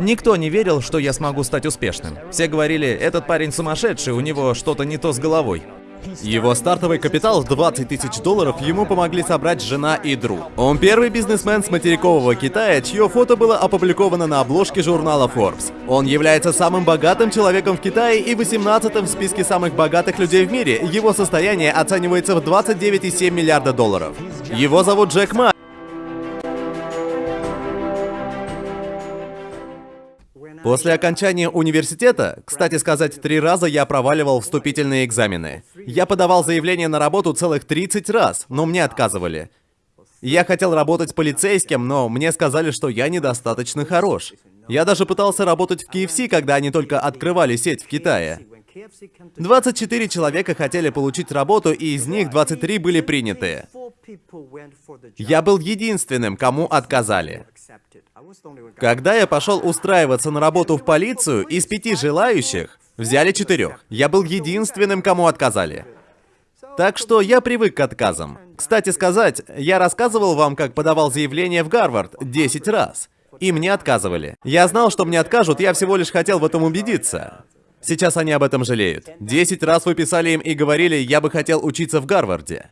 Никто не верил, что я смогу стать успешным. Все говорили, этот парень сумасшедший, у него что-то не то с головой. Его стартовый капитал в 20 тысяч долларов ему помогли собрать жена и друг. Он первый бизнесмен с материкового Китая, чье фото было опубликовано на обложке журнала Forbes. Он является самым богатым человеком в Китае и 18-м в списке самых богатых людей в мире. Его состояние оценивается в 29,7 миллиарда долларов. Его зовут Джек Ма. После окончания университета, кстати сказать, три раза я проваливал вступительные экзамены. Я подавал заявление на работу целых 30 раз, но мне отказывали. Я хотел работать полицейским, но мне сказали, что я недостаточно хорош. Я даже пытался работать в KFC, когда они только открывали сеть в Китае. 24 человека хотели получить работу, и из них 23 были приняты. Я был единственным, кому отказали. Когда я пошел устраиваться на работу в полицию, из пяти желающих взяли четырех. Я был единственным, кому отказали. Так что я привык к отказам. Кстати сказать, я рассказывал вам, как подавал заявление в Гарвард 10 раз. И мне отказывали. Я знал, что мне откажут, я всего лишь хотел в этом убедиться. Сейчас они об этом жалеют. Десять раз вы писали им и говорили, я бы хотел учиться в Гарварде.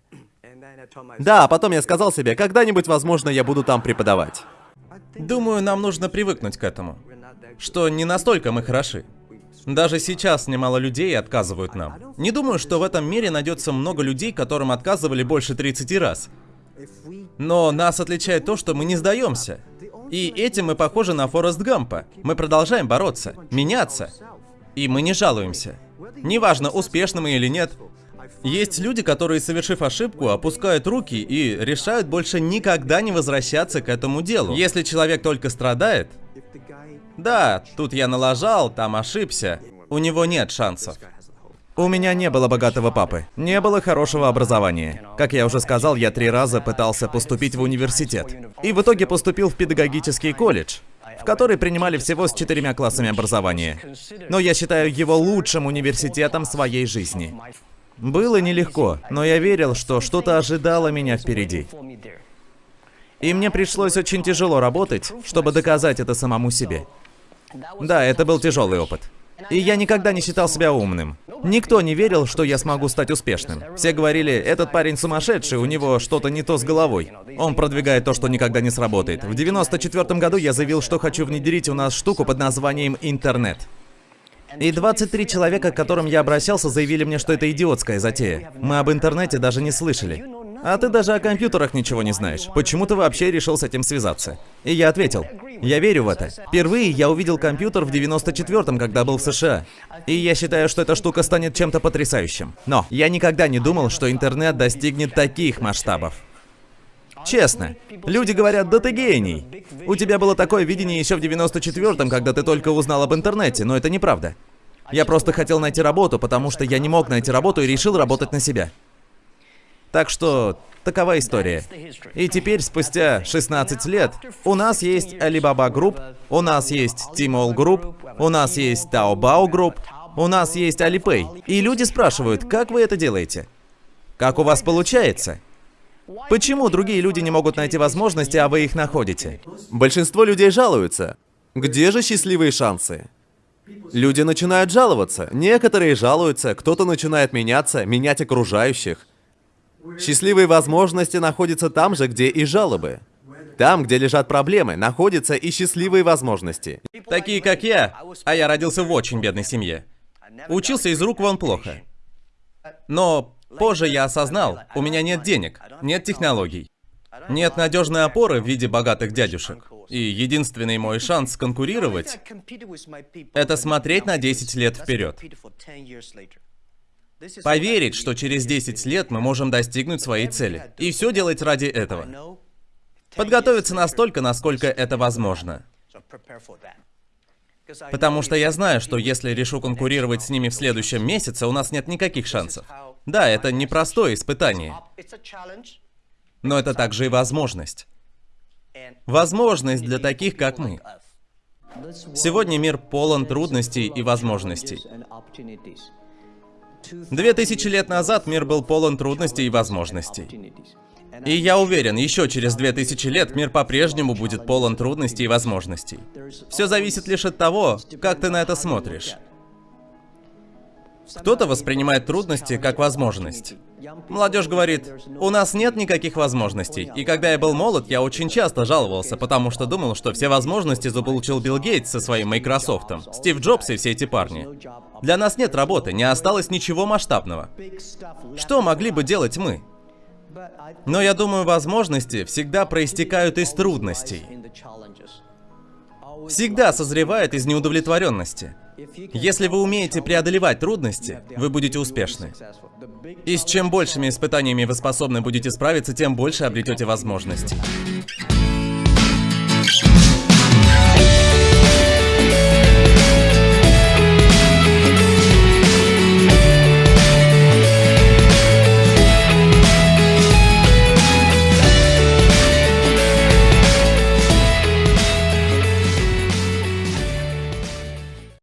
Да, а потом я сказал себе, когда-нибудь, возможно, я буду там преподавать. Думаю, нам нужно привыкнуть к этому. Что не настолько мы хороши. Даже сейчас немало людей отказывают нам. Не думаю, что в этом мире найдется много людей, которым отказывали больше 30 раз. Но нас отличает то, что мы не сдаемся. И этим мы похожи на Форест Гампа. Мы продолжаем бороться, меняться. И мы не жалуемся. Неважно, успешны мы или нет, есть люди, которые, совершив ошибку, опускают руки и решают больше никогда не возвращаться к этому делу. Если человек только страдает, да, тут я налажал, там ошибся, у него нет шансов. У меня не было богатого папы, не было хорошего образования. Как я уже сказал, я три раза пытался поступить в университет. И в итоге поступил в педагогический колледж, в который принимали всего с четырьмя классами образования. Но я считаю его лучшим университетом своей жизни. Было нелегко, но я верил, что что-то ожидало меня впереди. И мне пришлось очень тяжело работать, чтобы доказать это самому себе. Да, это был тяжелый опыт. И я никогда не считал себя умным. Никто не верил, что я смогу стать успешным. Все говорили, этот парень сумасшедший, у него что-то не то с головой. Он продвигает то, что никогда не сработает. В 94 году я заявил, что хочу внедрить у нас штуку под названием интернет. И 23 человека, к которым я обращался, заявили мне, что это идиотская затея. Мы об интернете даже не слышали. А ты даже о компьютерах ничего не знаешь. Почему ты вообще решил с этим связаться? И я ответил, я верю в это. Впервые я увидел компьютер в 94-м, когда был в США. И я считаю, что эта штука станет чем-то потрясающим. Но я никогда не думал, что интернет достигнет таких масштабов. Честно. Люди говорят, да ты гений. У тебя было такое видение еще в 94-м, когда ты только узнал об интернете, но это неправда. Я просто хотел найти работу, потому что я не мог найти работу и решил работать на себя. Так что, такова история. И теперь, спустя 16 лет, у нас есть Alibaba Group, у нас есть Tmall Group, у нас есть Taobao Group, у нас есть Alipay. И люди спрашивают, как вы это делаете? Как у вас получается? Почему другие люди не могут найти возможности, а вы их находите? Большинство людей жалуются. Где же счастливые шансы? Люди начинают жаловаться. Некоторые жалуются, кто-то начинает меняться, менять окружающих. Счастливые возможности находятся там же, где и жалобы. Там, где лежат проблемы, находятся и счастливые возможности. Такие, как я, а я родился в очень бедной семье. Учился из рук вон плохо. Но Позже я осознал, у меня нет денег, нет технологий, нет надежной опоры в виде богатых дядюшек. И единственный мой шанс конкурировать — это смотреть на 10 лет вперед. Поверить, что через 10 лет мы можем достигнуть своей цели. И все делать ради этого. Подготовиться настолько, насколько это возможно. Потому что я знаю, что если решу конкурировать с ними в следующем месяце, у нас нет никаких шансов. Да, это непростое испытание. Но это также и возможность. Возможность для таких, как мы. Сегодня мир полон трудностей и возможностей. Две тысячи лет назад мир был полон трудностей и возможностей. И я уверен, еще через 2000 лет мир по-прежнему будет полон трудностей и возможностей. Все зависит лишь от того, как ты на это смотришь. Кто-то воспринимает трудности как возможность. Молодежь говорит, у нас нет никаких возможностей. И когда я был молод, я очень часто жаловался, потому что думал, что все возможности заполучил Билл Гейтс со своим Microsoft, Стив Джобс и все эти парни. Для нас нет работы, не осталось ничего масштабного. Что могли бы делать мы? Но я думаю, возможности всегда проистекают из трудностей. Всегда созревает из неудовлетворенности. Если вы умеете преодолевать трудности, вы будете успешны. И с чем большими испытаниями вы способны будете справиться, тем больше обретете возможности.